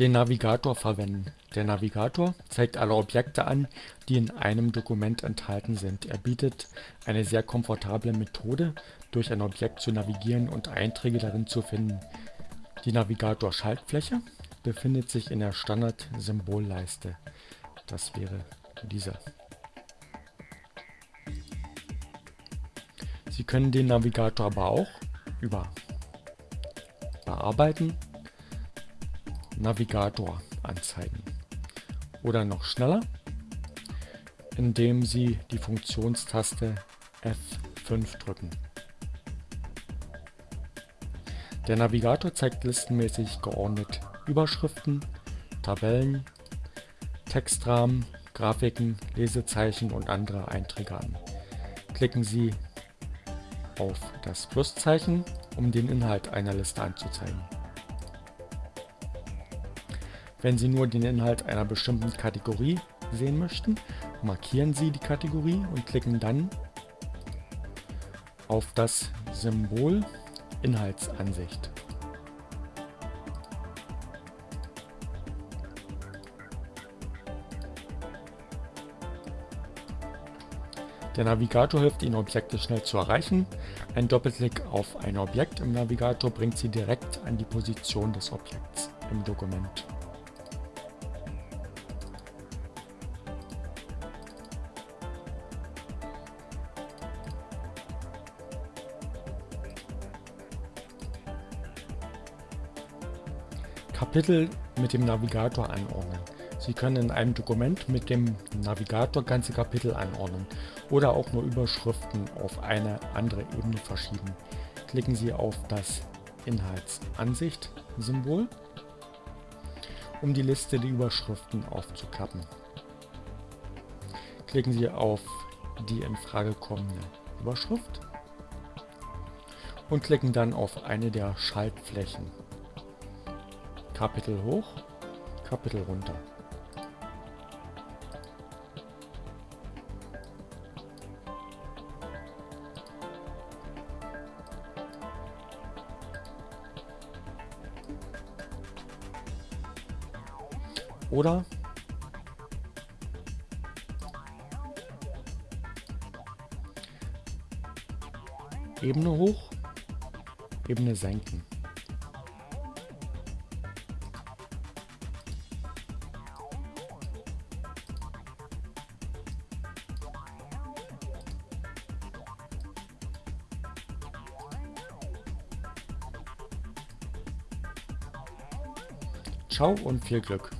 Den Navigator verwenden. Der Navigator zeigt alle Objekte an, die in einem Dokument enthalten sind. Er bietet eine sehr komfortable Methode, durch ein Objekt zu navigieren und Einträge darin zu finden. Die Navigator-Schaltfläche befindet sich in der Standard-Symbolleiste. Das wäre diese. Sie können den Navigator aber auch über Bearbeiten Navigator anzeigen. Oder noch schneller, indem Sie die Funktionstaste F5 drücken. Der Navigator zeigt listenmäßig geordnet Überschriften, Tabellen, Textrahmen, Grafiken, Lesezeichen und andere Einträge an. Klicken Sie auf das Pluszeichen, um den Inhalt einer Liste anzuzeigen. Wenn Sie nur den Inhalt einer bestimmten Kategorie sehen möchten, markieren Sie die Kategorie und klicken dann auf das Symbol Inhaltsansicht. Der Navigator hilft Ihnen Objekte schnell zu erreichen. Ein Doppelklick auf ein Objekt im Navigator bringt Sie direkt an die Position des Objekts im Dokument. Kapitel mit dem Navigator anordnen. Sie können in einem Dokument mit dem Navigator ganze Kapitel anordnen oder auch nur Überschriften auf eine andere Ebene verschieben. Klicken Sie auf das Inhaltsansicht-Symbol, um die Liste der Überschriften aufzuklappen. Klicken Sie auf die in Frage kommende Überschrift und klicken dann auf eine der Schaltflächen. Kapitel hoch, Kapitel runter. Oder Ebene hoch, Ebene senken. Ciao und viel Glück!